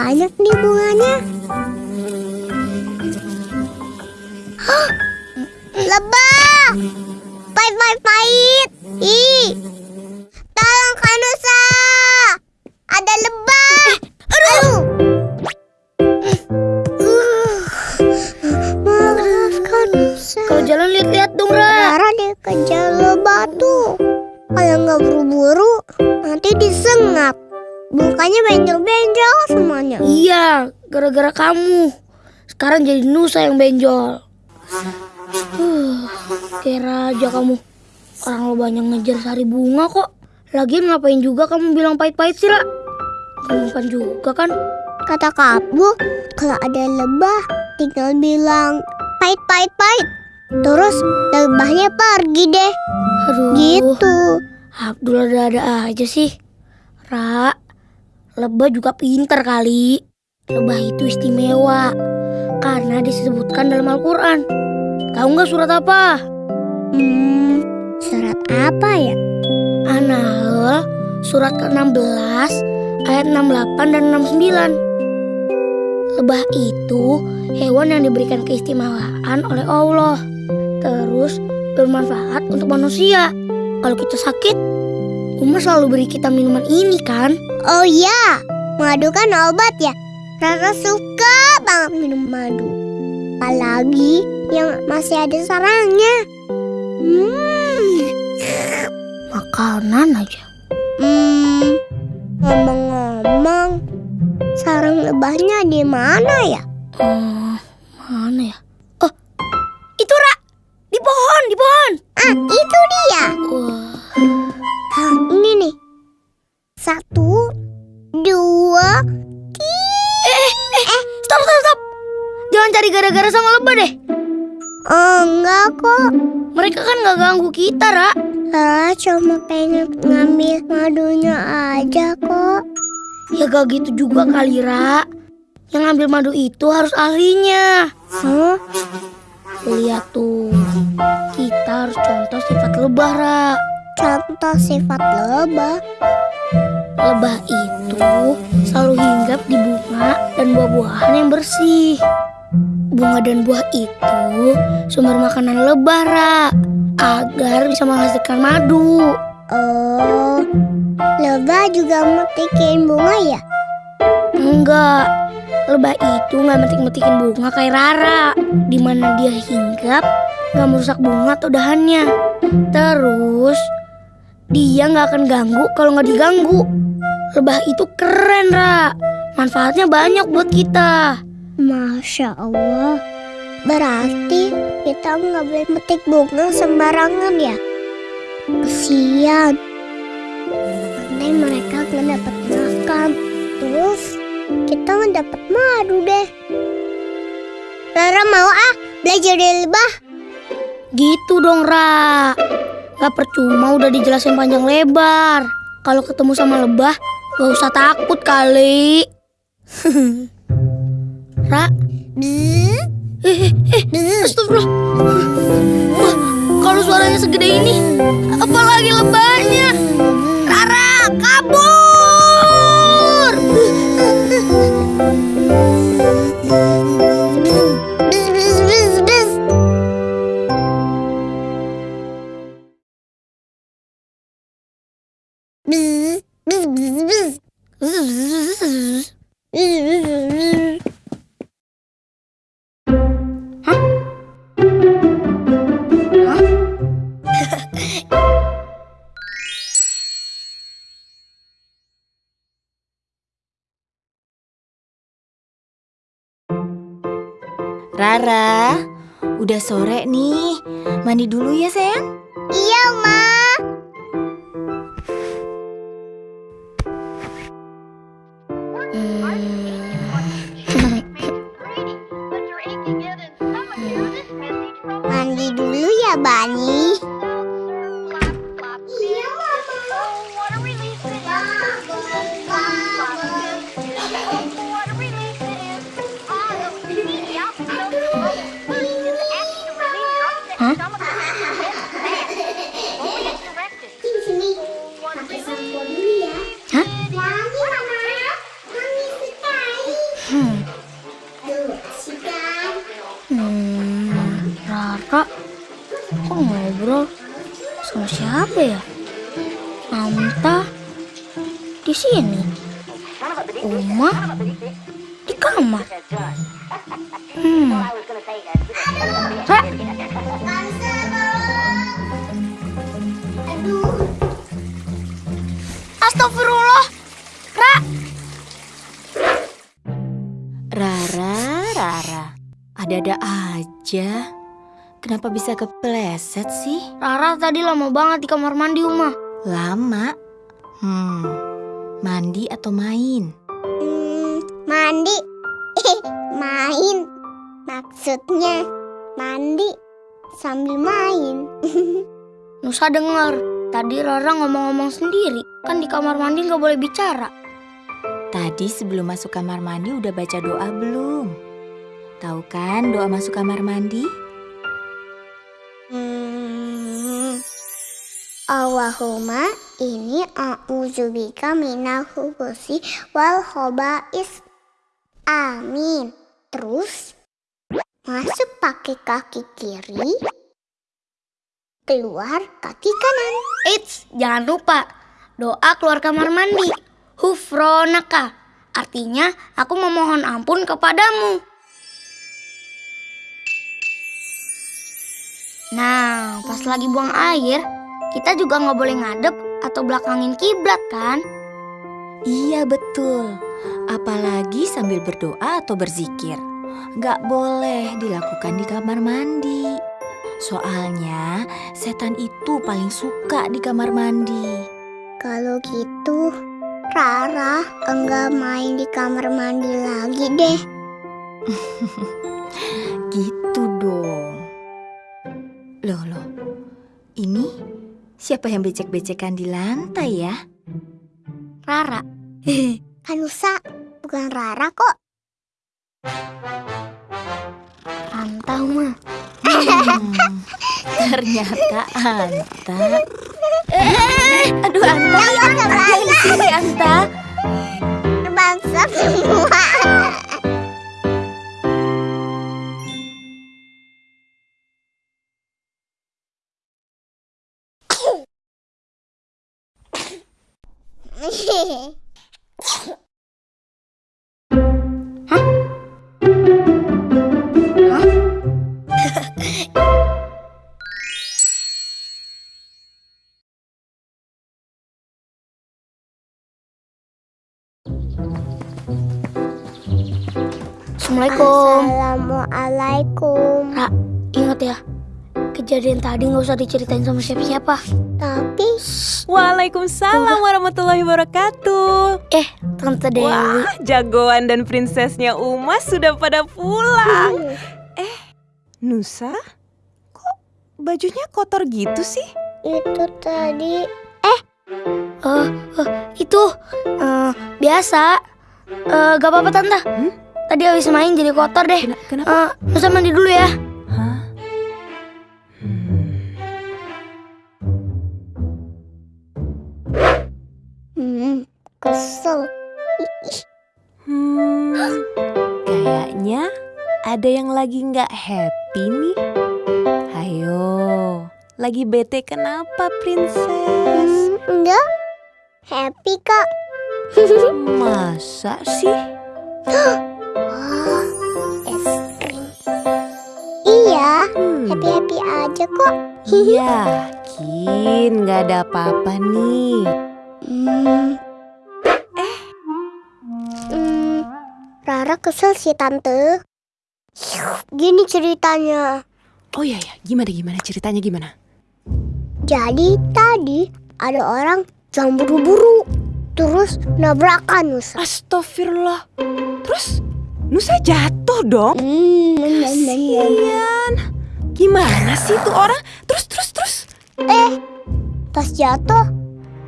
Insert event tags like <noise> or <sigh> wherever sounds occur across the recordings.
banyak nih bunganya. Hah, lebah! Pahit, semuanya. Iya, gara-gara kamu. Sekarang jadi Nusa yang benjol. Huh, kira aja kamu. Orang lo banyak ngejar sari bunga kok. Lagian ngapain juga kamu bilang pahit-pahit sih, Ra? Kamu kan juga kan? Kata kamu, kalau ada lebah, tinggal bilang pahit-pahit-pahit. Terus lebahnya pergi deh. Aduh. Gitu. Abdul ada-ada aja sih. Ra, lebah juga pinter kali. Lebah itu istimewa. Karena disebutkan dalam Al-Quran. Tahu nggak surat apa? Hmm, surat apa ya? An-Nahl surat ke-16 ayat 68 dan 69. Lebah itu hewan yang diberikan keistimewaan oleh Allah. Terus bermanfaat untuk manusia. Kalau kita sakit, Uma selalu beri kita minuman ini kan? Oh iya, madu kan obat ya. Rara suka banget minum madu. Apalagi yang masih ada sarangnya. Hmm. Makanan aja. Hmm, ngomong-ngomong, sarang lebahnya di mana ya? Hmm, mana ya? Oh, itu Ra! Di pohon, di pohon! Ah, itu dia. Wah, ini nih. Satu, dua, eh, eh, eh, stop, stop, stop! Jangan cari gara-gara sama lebah deh. oh, enggak kok. Mereka kan gak ganggu kita, Ra. Rara cuma pengen ngambil madunya aja kok. Ya gak gitu juga kali, Ra. Yang ngambil madu itu harus ahlinya. Hah? Lihat tuh, kita harus contoh sifat lebah, Ra. Contoh sifat lebah. Lebah itu selalu hinggap di bunga dan buah-buahan yang bersih. Bunga dan buah itu sumber makanan lebah, Ra. Agar bisa menghasilkan madu. Oh, lebah juga metikin bunga ya? Enggak, lebah itu nggak metik-metikin bunga kayak Rara. Di mana dia hinggap, nggak merusak bunga atau dahannya. Terus, dia nggak akan ganggu kalau nggak diganggu. Lebah itu keren, Ra. Manfaatnya banyak buat kita. Masya Allah. Berarti kita nggak boleh metik bunga sembarangan ya? Kesian. Nanti mereka nggak dapat makan. Terus kita nggak dapat madu deh. Rara mau ah belajar dari lebah. Gitu dong, Ra. Gak percuma udah dijelasin panjang lebar. Kalau ketemu sama lebah, gak usah takut kali. <laughs> Ra, eh, eh, eh. Astagfirullah. Wah, kalau suaranya segede ini, apalagi lebahnya. Rara, kabur! Rara, udah sore nih. Mandi dulu ya, sayang. Iya, Ma. Di sini. Uma di kamar. Hmm. Aduh, astagfirullah. Ra, Rara, Rara. Ada-ada aja. Kenapa bisa kepleset sih? Rara tadi lama banget di kamar mandi Uma. Lama. Hmm, mandi atau main? hmm, mandi. Eh, main. Maksudnya mandi sambil main. <laughs> Nusa dengar. Tadi Rara ngomong-ngomong sendiri. Kan di kamar mandi nggak boleh bicara. Tadi sebelum masuk kamar mandi udah baca doa belum? Tahu kan doa masuk kamar mandi? Hmm. Allahumma ini a'udzubika minal khubusi wal khobais. Amin. Terus masuk pakai kaki kiri, keluar kaki kanan. Eits, jangan lupa. Doa keluar kamar mandi. Hufronaka. Artinya, aku memohon ampun kepadamu. Nah, pas lagi buang air, kita juga nggak boleh ngadep atau belakangin kiblat kan? Iya betul. Apalagi sambil berdoa atau berzikir. Gak boleh dilakukan di kamar mandi. Soalnya setan itu paling suka di kamar mandi. Kalau gitu, Rara enggak main di kamar mandi lagi deh. <laughs> Gitu dong. Loh loh, ini siapa yang becek-becekan di lantai ya? Rara. <laughs> Kanusa, bukan Rara kok. Anta, Uma. Hmm, ternyata Anta. Eh, aduh Anta, ngapain sih Anta? Bangsa semua. Assalamualaikum. Assalamualaikum. Ra, ingat ya. Kejadian tadi nggak usah diceritain sama siapa-siapa. Tapi Waalaikumsalam warahmatullahi wabarakatuh. Eh, Tante Dewi. Wah, jagoan dan prinsesnya Uma sudah pada pulang. Nusa, kok bajunya kotor gitu sih? itu tadi Eh, eh, itu eh, biasa. Eh, gak apa-apa tante. Hmm? Tadi habis main jadi kotor deh. Kena- kenapa? Eh, Nusa mandi dulu ya. Hah? Hmm. kesel. Hmm, kayaknya ada yang lagi nggak happy nih. Hayo, lagi bete kenapa, princess? Hmm, enggak. Happy kak. <laughs> Masa sih? <gasps> Hmm. happy happy aja kok. Yakin nggak ada apa-apa nih. Hmm. Eh. Hmm, Rara kesel sih tante. Gini ceritanya. Oh iya ya, gimana gimana ceritanya gimana? Jadi tadi ada orang yang buru-buru terus nabrakan Nusa. Astagfirullah. Terus Nusa jatuh dong. Hmm, Kasian. Gimana sih tuh orang? Terus terus terus. pas jatuh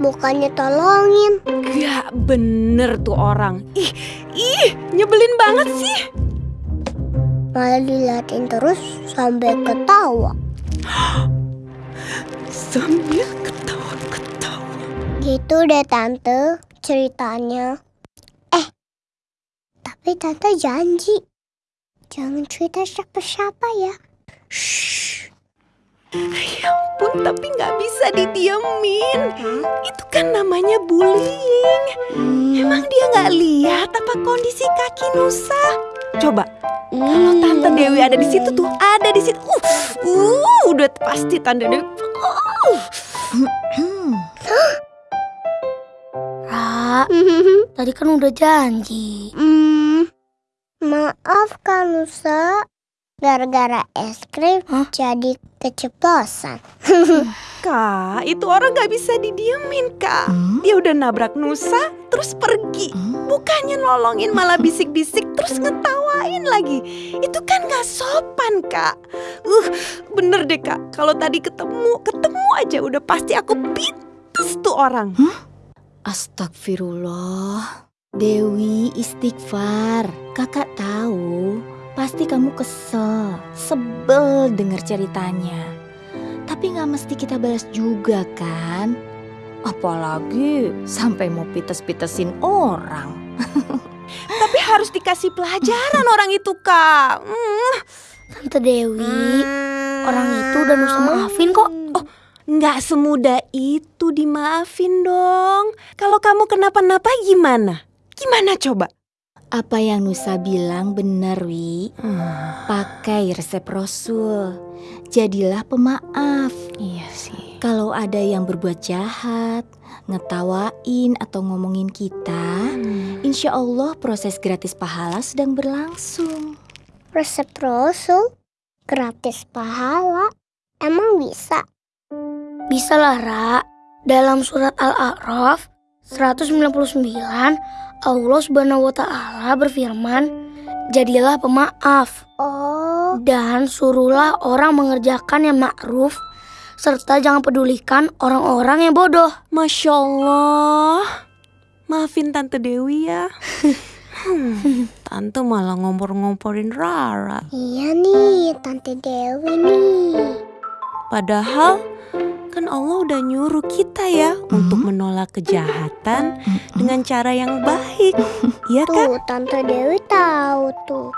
mukanya tolongin. Gak bener tuh orang. Ih, ih, nyebelin banget sih. Malah diliatin terus sampai ketawa. Sambil ketawa-ketawa. Gitu deh tante. ceritanya. Eh, tapi tante janji. Jangan cerita siapa-siapa ya. Shh. Ya ampun, tapi nggak bisa didiemin. Itu kan namanya bullying. Emang dia nggak lihat apa kondisi kaki Nusa? Coba, kalau Tante Dewi ada di situ tuh, ada di situ. Uh, uh udah pasti Tante Dewi. Uh. Hmm, Ra, tadi kan udah janji. Hmm, maaf Kak Nusa. Gara-gara es krim Hah? jadi keceplosan. <laughs> Kak, itu orang nggak bisa didiemin, Kak. hmm, Dia udah nabrak Nusa, terus pergi. hmm. Bukannya nolongin malah bisik-bisik terus ngetawain lagi. Itu kan gak sopan kak. Uh bener deh kak. Kalau tadi ketemu, ketemu aja udah pasti aku pites tuh orang. Astagfirullah. Dewi istighfar. Kakak tahu, pasti kamu kesel, sebel denger ceritanya. Tapi nggak mesti kita balas juga kan? Apalagi sampai mau pites-pitesin orang. <laughs> Tapi harus dikasih pelajaran <laughs> orang itu kak. Hmm, Tante Dewi, orang itu udah Nusa maafin kok. Oh, nggak semudah itu dimaafin dong. Kalau kamu kenapa-napa gimana? Gimana coba? Apa yang Nusa bilang benar, Wi. Pakai resep Rasul. Jadilah pemaaf. Iya sih. Kalau ada yang berbuat jahat, ngetawain atau ngomongin kita, insya Allah proses gratis pahala sedang berlangsung. Resep Rasul gratis pahala. Emang bisa? Bisa lah, Ra. Dalam surat Al-A'raf 199, Allah Subhanahu wa taala berfirman, "Jadilah pemaaf Oh, dan suruhlah orang mengerjakan yang ma'ruf serta jangan pedulikan orang-orang yang bodoh." Masya Allah. Maafin Tante Dewi ya. <laughs> Hmm, Tante malah ngompor-ngomporin Rara. iya nih Tante Dewi nih. Padahal kan Allah udah nyuruh kita ya untuk menolak kejahatan dengan cara yang baik. Iya kan? Tuh, Tante Dewi tahu tuh.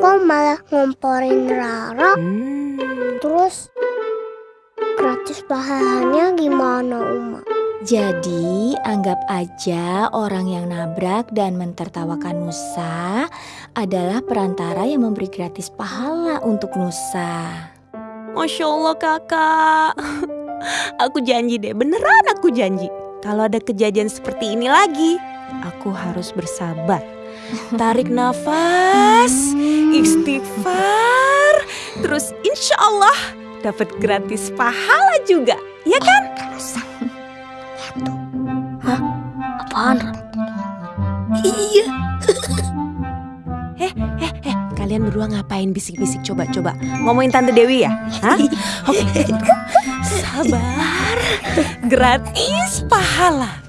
Kok malah ngomporin Rara? Hmm, Terus gratis pahalanya gimana, Uma? Jadi anggap aja orang yang nabrak dan mentertawakan Nusa adalah perantara yang memberi gratis pahala untuk Nusa. Masya Allah kakak. <laughs> Aku janji deh, beneran aku janji. Kalau ada kejadian seperti ini lagi, aku harus bersabar. Tarik <laughs> nafas, istighfar, terus insya Allah dapat gratis pahala juga. Ya kan? Apaan? Ra? Iya. Eh, kalian berdua ngapain bisik-bisik coba-coba? Ngomongin Tante Dewi ya? Hah? Oke. Sabar. Gratis pahala.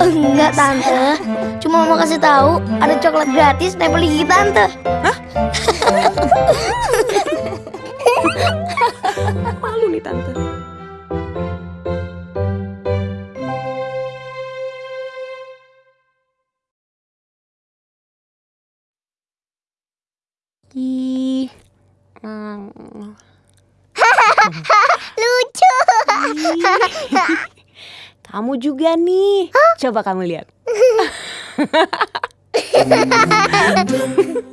Enggak tante, cuma mau kasih tahu ada coklat gratis nempel gigi tante. <laughs> Malu nih Tante. Ih. Hmm. <laughs> Lucu. <laughs> Kamu juga nih. Coba kamu lihat. <laughs>